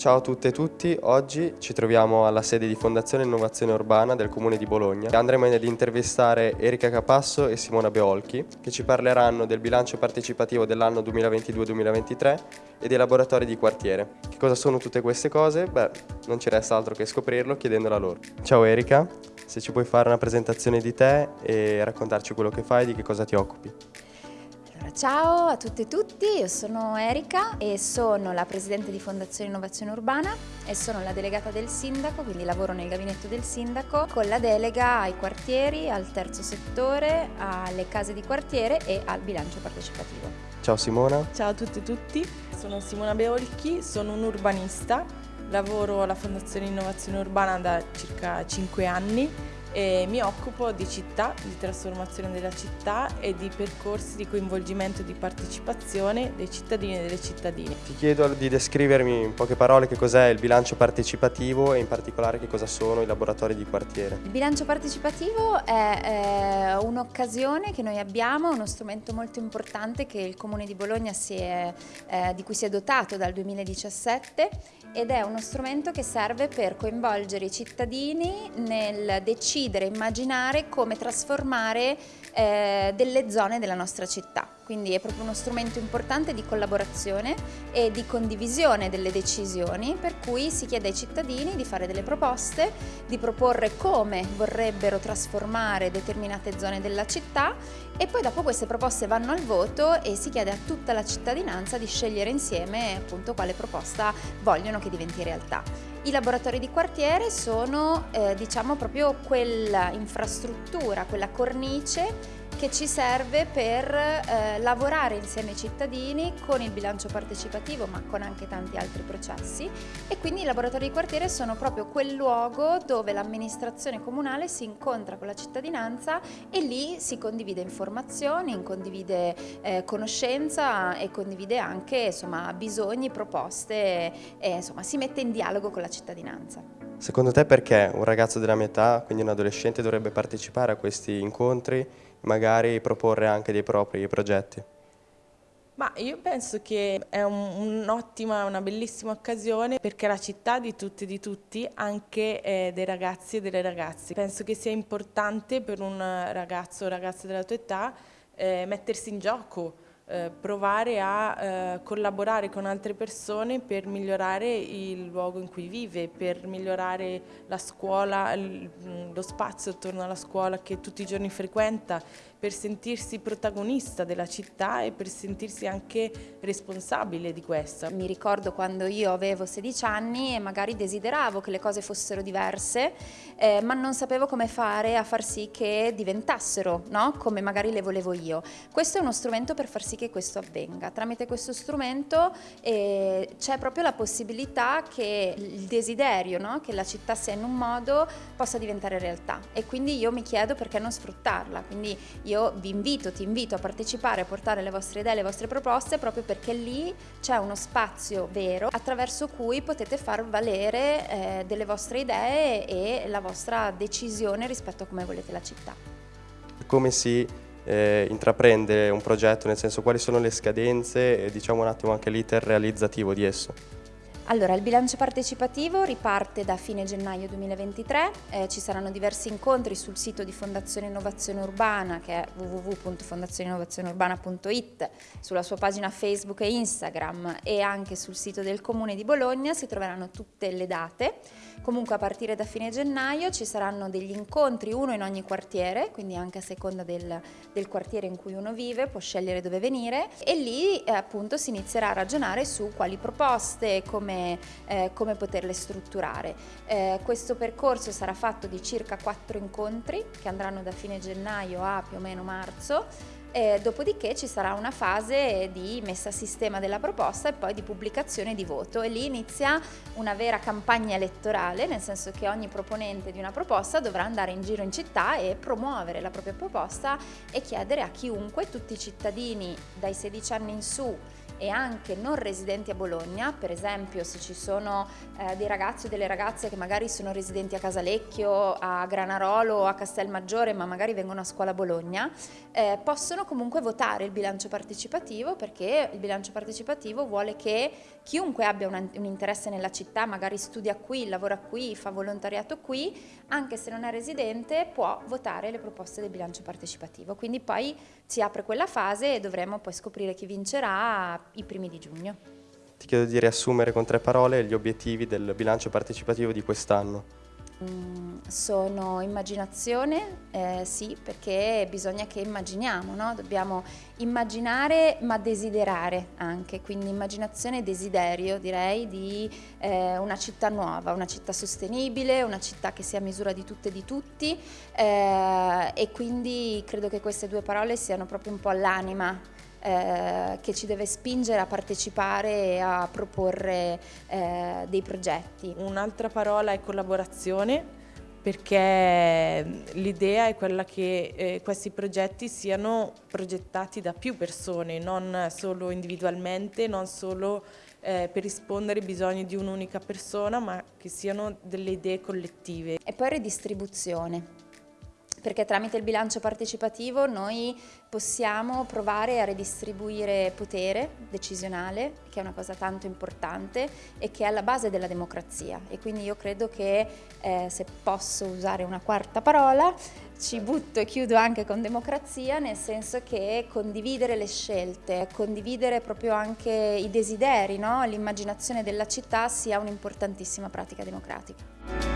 Ciao a tutte e tutti, oggi ci troviamo alla sede di Fondazione Innovazione Urbana del Comune di Bologna. Andremo ad intervistare Erika Capasso e Simona Beolchi che ci parleranno del bilancio partecipativo dell'anno 2022-2023 e dei laboratori di quartiere. Che cosa sono tutte queste cose? Beh, non ci resta altro che scoprirlo chiedendola loro. Ciao Erika, se ci puoi fare una presentazione di te e raccontarci quello che fai e di che cosa ti occupi. Allora, ciao a tutte e tutti, io sono Erika e sono la Presidente di Fondazione Innovazione Urbana e sono la delegata del sindaco, quindi lavoro nel gabinetto del sindaco con la delega ai quartieri, al terzo settore, alle case di quartiere e al bilancio partecipativo. Ciao Simona. Ciao a tutte e tutti, sono Simona Beolchi, sono un urbanista, lavoro alla Fondazione Innovazione Urbana da circa 5 anni e mi occupo di città, di trasformazione della città e di percorsi di coinvolgimento e di partecipazione dei cittadini e delle cittadine. Ti chiedo di descrivermi in poche parole che cos'è il bilancio partecipativo e in particolare che cosa sono i laboratori di quartiere. Il bilancio partecipativo è eh, un'occasione che noi abbiamo, uno strumento molto importante che il Comune di Bologna è, eh, di cui si è dotato dal 2017 ed è uno strumento che serve per coinvolgere i cittadini nel decidere, immaginare come trasformare eh, delle zone della nostra città. Quindi è proprio uno strumento importante di collaborazione e di condivisione delle decisioni per cui si chiede ai cittadini di fare delle proposte, di proporre come vorrebbero trasformare determinate zone della città e poi dopo queste proposte vanno al voto e si chiede a tutta la cittadinanza di scegliere insieme appunto quale proposta vogliono che diventi realtà. I laboratori di quartiere sono eh, diciamo proprio quella infrastruttura, quella cornice che ci serve per eh, lavorare insieme ai cittadini con il bilancio partecipativo ma con anche tanti altri processi e quindi i laboratori di quartiere sono proprio quel luogo dove l'amministrazione comunale si incontra con la cittadinanza e lì si condivide informazioni, condivide eh, conoscenza e condivide anche insomma, bisogni, proposte e insomma, si mette in dialogo con la cittadinanza. Secondo te perché un ragazzo della mia età, quindi un adolescente, dovrebbe partecipare a questi incontri magari proporre anche dei propri progetti? Ma io penso che è un'ottima, un una bellissima occasione perché la città di tutti e di tutti, anche eh, dei ragazzi e delle ragazze. Penso che sia importante per un ragazzo o ragazza della tua età eh, mettersi in gioco, eh, provare a eh, collaborare con altre persone per migliorare il luogo in cui vive, per migliorare la scuola, lo spazio attorno alla scuola che tutti i giorni frequenta, per sentirsi protagonista della città e per sentirsi anche responsabile di questa. Mi ricordo quando io avevo 16 anni e magari desideravo che le cose fossero diverse, eh, ma non sapevo come fare a far sì che diventassero, no? come magari le volevo io. Questo è uno strumento per far sì che questo avvenga. Tramite questo strumento eh, c'è proprio la possibilità che il desiderio, no? che la città sia in un modo, possa diventare realtà. E quindi io mi chiedo perché non sfruttarla. Quindi io vi invito, ti invito a partecipare, a portare le vostre idee, le vostre proposte, proprio perché lì c'è uno spazio vero attraverso cui potete far valere eh, delle vostre idee e la vostra decisione rispetto a come volete la città. Come si eh, intraprende un progetto, nel senso quali sono le scadenze e diciamo un attimo anche l'iter realizzativo di esso? Allora, il bilancio partecipativo riparte da fine gennaio 2023, eh, ci saranno diversi incontri sul sito di Fondazione Innovazione Urbana che è www.fondazioneinnovazioneurbana.it, sulla sua pagina Facebook e Instagram e anche sul sito del Comune di Bologna si troveranno tutte le date. Comunque a partire da fine gennaio ci saranno degli incontri, uno in ogni quartiere, quindi anche a seconda del, del quartiere in cui uno vive, può scegliere dove venire e lì eh, appunto si inizierà a ragionare su quali proposte, come eh, come poterle strutturare. Eh, questo percorso sarà fatto di circa quattro incontri che andranno da fine gennaio a più o meno marzo eh, dopodiché ci sarà una fase di messa a sistema della proposta e poi di pubblicazione di voto e lì inizia una vera campagna elettorale, nel senso che ogni proponente di una proposta dovrà andare in giro in città e promuovere la propria proposta e chiedere a chiunque, tutti i cittadini dai 16 anni in su e anche non residenti a Bologna, per esempio se ci sono eh, dei ragazzi o delle ragazze che magari sono residenti a Casalecchio, a Granarolo o a Castelmaggiore ma magari vengono a scuola a Bologna, eh, possono comunque votare il bilancio partecipativo perché il bilancio partecipativo vuole che chiunque abbia un, un interesse nella città, magari studia qui, lavora qui, fa volontariato qui, anche se non è residente può votare le proposte del bilancio partecipativo. Quindi poi si apre quella fase e dovremo poi scoprire chi vincerà i primi di giugno. Ti chiedo di riassumere con tre parole gli obiettivi del bilancio partecipativo di quest'anno. Mm, sono immaginazione, eh, sì, perché bisogna che immaginiamo, no? dobbiamo immaginare ma desiderare anche, quindi immaginazione e desiderio direi di eh, una città nuova, una città sostenibile, una città che sia a misura di tutte e di tutti eh, e quindi credo che queste due parole siano proprio un po' l'anima eh, che ci deve spingere a partecipare e a proporre eh, dei progetti. Un'altra parola è collaborazione perché l'idea è quella che eh, questi progetti siano progettati da più persone, non solo individualmente, non solo eh, per rispondere ai bisogni di un'unica persona, ma che siano delle idee collettive. E poi redistribuzione perché tramite il bilancio partecipativo noi possiamo provare a redistribuire potere decisionale, che è una cosa tanto importante e che è alla base della democrazia. E quindi io credo che, eh, se posso usare una quarta parola, ci butto e chiudo anche con democrazia, nel senso che condividere le scelte, condividere proprio anche i desideri, no? l'immaginazione della città sia un'importantissima pratica democratica.